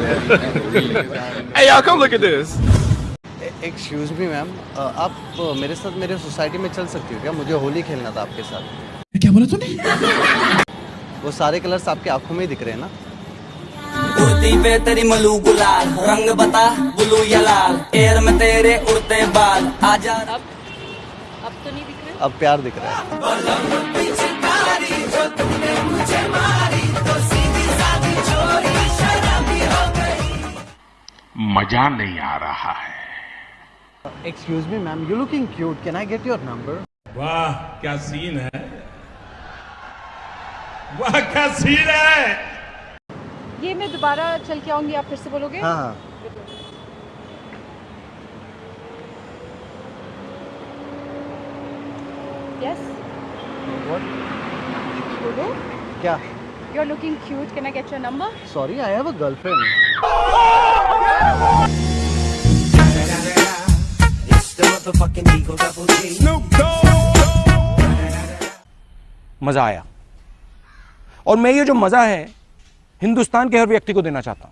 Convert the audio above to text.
Hey, y'all, come look at this. Excuse me ma'am आप अ, मेरे साथ मेरे सोसाइटी में चल सकती हो क्या? मुझे होली खेलना था आपके साथ। क्या बोला तूने? वो सारे कलर्स आपकी आँखों में ही दिख रहे हैं ना? उड़ती पे तेरी मलू गुलाल रंग बता ब्लू या लाल एयर में तेरे उड़ते बाल आजा अब अब तो नहीं दिख रहे? अब प्यार दिख रहा है। मज़ा नहीं आ रहा है। Excuse me ma'am you looking cute can I get your number वाह क्या सीन है? वाह क्या सीन है? ये मैं दोबारा चल के आऊँगी आप फिर से बोलोगे? हाँ हाँ। Yes What? बोलो क्या? You are looking cute can I get your मज़ा आया। और मैं ये जो मज़ा है हिंदुस्तान के हर व्यक्ति को देना चाहता हूँ।